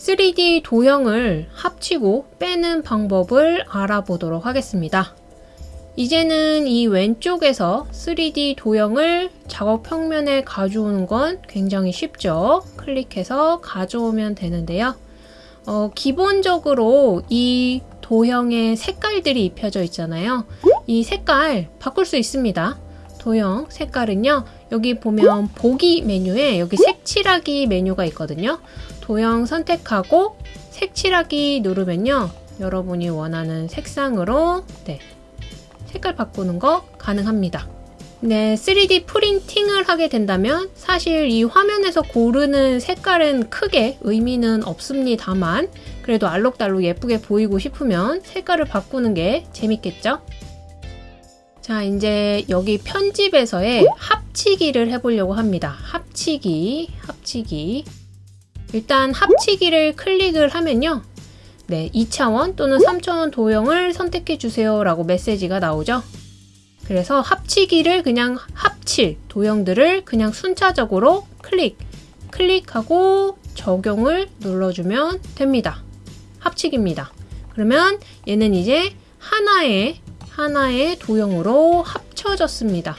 3D 도형을 합치고 빼는 방법을 알아보도록 하겠습니다. 이제는 이 왼쪽에서 3D 도형을 작업 평면에 가져오는 건 굉장히 쉽죠. 클릭해서 가져오면 되는데요. 어, 기본적으로 이 도형에 색깔들이 입혀져 있잖아요. 이 색깔 바꿀 수 있습니다. 도형 색깔은요. 여기 보면 보기 메뉴에 여기 색칠하기 메뉴가 있거든요. 도형 선택하고 색칠하기 누르면요. 여러분이 원하는 색상으로 네, 색깔 바꾸는 거 가능합니다. 네, 3D 프린팅을 하게 된다면 사실 이 화면에서 고르는 색깔은 크게 의미는 없습니다만 그래도 알록달록 예쁘게 보이고 싶으면 색깔을 바꾸는 게 재밌겠죠? 자, 이제 여기 편집에서의 합치기를 해보려고 합니다. 합치기, 합치기. 일단 합치기를 클릭을 하면요. 네, 2차원 또는 3차원 도형을 선택해 주세요 라고 메시지가 나오죠. 그래서 합치기를 그냥 합칠 도형들을 그냥 순차적으로 클릭, 클릭하고 적용을 눌러주면 됩니다. 합치기입니다. 그러면 얘는 이제 하나의 하나의 도형으로 합쳐졌습니다.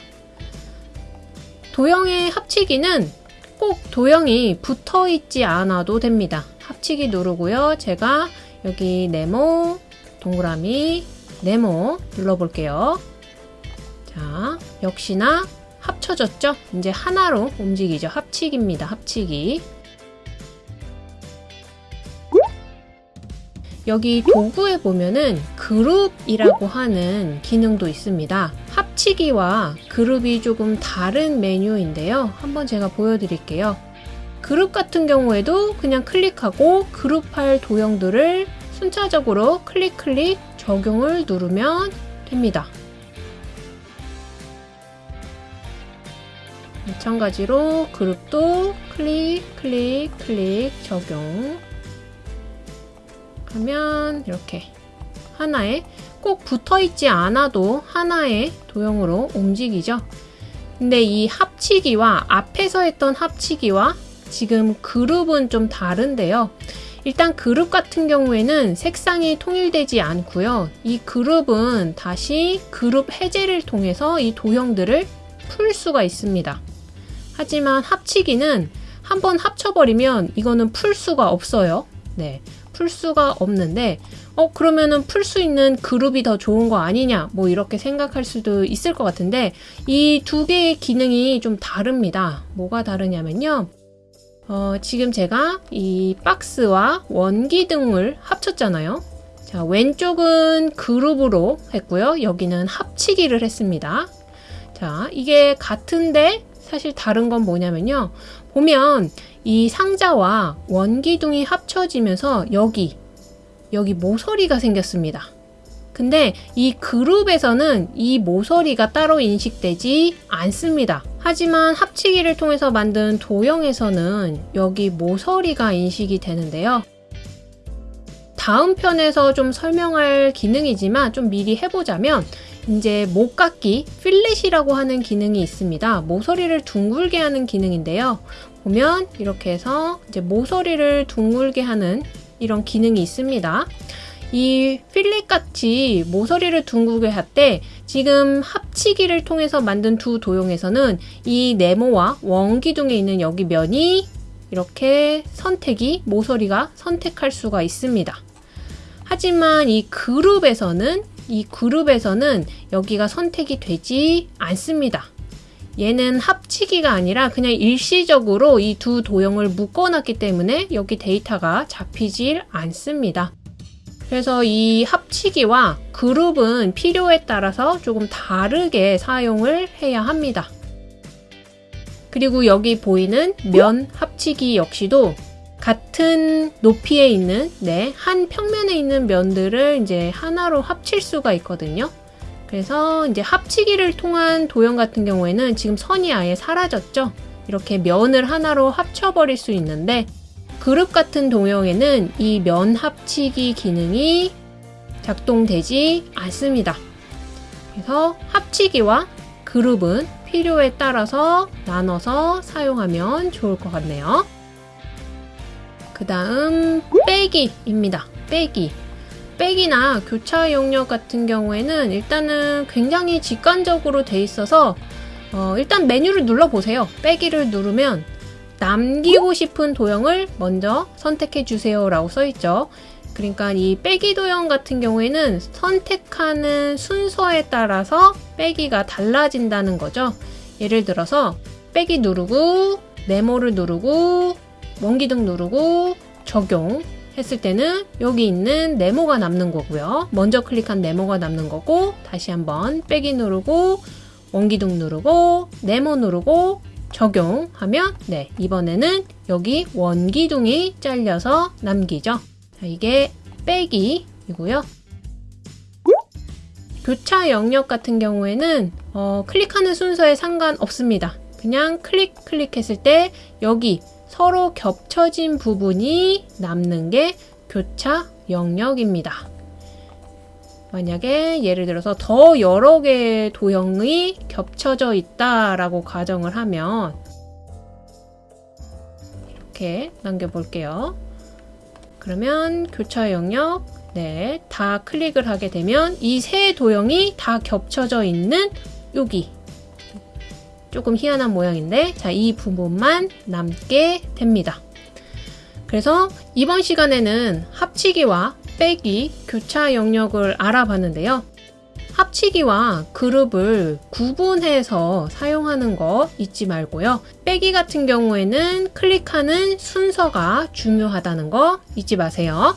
도형의 합치기는 꼭 도형이 붙어 있지 않아도 됩니다. 합치기 누르고요. 제가 여기 네모, 동그라미, 네모 눌러볼게요. 자, 역시나 합쳐졌죠? 이제 하나로 움직이죠. 합치기입니다. 합치기. 여기 도구에 보면은 그룹이라고 하는 기능도 있습니다. 합치기와 그룹이 조금 다른 메뉴인데요. 한번 제가 보여드릴게요. 그룹 같은 경우에도 그냥 클릭하고 그룹할 도형들을 순차적으로 클릭 클릭 적용을 누르면 됩니다. 마찬가지로 그룹도 클릭, 클릭, 클릭 적용 하면 이렇게 하나에 꼭 붙어 있지 않아도 하나의 도형으로 움직이죠. 근데 이 합치기와 앞에서 했던 합치기와 지금 그룹은 좀 다른데요. 일단 그룹 같은 경우에는 색상이 통일되지 않고요. 이 그룹은 다시 그룹 해제를 통해서 이 도형들을 풀 수가 있습니다. 하지만 합치기는 한번 합쳐버리면 이거는 풀 수가 없어요. 네. 풀 수가 없는데 어 그러면은 풀 수 있는 그룹이 더 좋은 거 아니냐 뭐 이렇게 생각할 수도 있을 것 같은데 이 두 개의 기능이 좀 다릅니다. 뭐가 다르냐면요. 어, 지금 제가 이 박스와 원기둥을 합쳤잖아요. 자 왼쪽은 그룹으로 했고요. 여기는 합치기를 했습니다. 자 이게 같은데 사실 다른 건 뭐냐면요 보면 이 상자와 원기둥이 합쳐지면서 여기 여기 모서리가 생겼습니다. 근데 이 그룹에서는 이 모서리가 따로 인식되지 않습니다. 하지만 합치기를 통해서 만든 도형에서는 여기 모서리가 인식이 되는데요. 다음 편에서 좀 설명할 기능이지만 좀 미리 해보자면 이제 목깎기 필렛이라고 하는 기능이 있습니다. 모서리를 둥글게 하는 기능인데요. 보면 이렇게 해서 이제 모서리를 둥글게 하는 이런 기능이 있습니다. 이 필렛 같이 모서리를 둥글게 할 때 지금 합치기를 통해서 만든 두 도형에서는 이 네모와 원기둥에 있는 여기 면이 이렇게 선택이 모서리가 선택할 수가 있습니다. 하지만 이 그룹에서는 이 그룹에서는 여기가 선택이 되지 않습니다. 얘는 합치기가 아니라 그냥 일시적으로 이 두 도형을 묶어놨기 때문에 여기 데이터가 잡히질 않습니다. 그래서 이 합치기와 그룹은 필요에 따라서 조금 다르게 사용을 해야 합니다. 그리고 여기 보이는 면 합치기 역시도 같은 높이에 있는 네, 한 평면에 있는 면들을 이제 하나로 합칠 수가 있거든요. 그래서 이제 합치기를 통한 도형 같은 경우에는 지금 선이 아예 사라졌죠. 이렇게 면을 하나로 합쳐버릴 수 있는데 그룹 같은 도형에는 이 면 합치기 기능이 작동되지 않습니다. 그래서 합치기와 그룹은 필요에 따라서 나눠서 사용하면 좋을 것 같네요. 그 다음 빼기입니다. 빼기. 빼기나 교차 영역 같은 경우에는 일단은 굉장히 직관적으로 돼 있어서 어, 일단 메뉴를 눌러보세요. 빼기를 누르면 남기고 싶은 도형을 먼저 선택해 주세요 라고 써있죠. 그러니까 이 빼기 도형 같은 경우에는 선택하는 순서에 따라서 빼기가 달라진다는 거죠. 예를 들어서 빼기 누르고 네모를 누르고 원기둥 누르고 적용 했을 때는 여기 있는 네모가 남는 거고요. 먼저 클릭한 네모가 남는 거고 다시 한번 빼기 누르고 원기둥 누르고 네모 누르고 적용하면 네 이번에는 여기 원기둥이 잘려서 남기죠. 자, 이게 빼기이고요. 교차 영역 같은 경우에는 어, 클릭하는 순서에 상관없습니다. 그냥 클릭 클릭했을 때 여기 서로 겹쳐진 부분이 남는 게 교차 영역입니다. 만약에 예를 들어서 더 여러 개의 도형이 겹쳐져 있다라고 가정을 하면 이렇게 남겨볼게요. 그러면 교차 영역 네, 다 클릭을 하게 되면 이 세 도형이 다 겹쳐져 있는 여기 조금 희한한 모양인데 자, 이 부분만 남게 됩니다. 그래서 이번 시간에는 합치기와 빼기, 교차 영역을 알아봤는데요. 합치기와 그룹을 구분해서 사용하는 거 잊지 말고요. 빼기 같은 경우에는 클릭하는 순서가 중요하다는 거 잊지 마세요.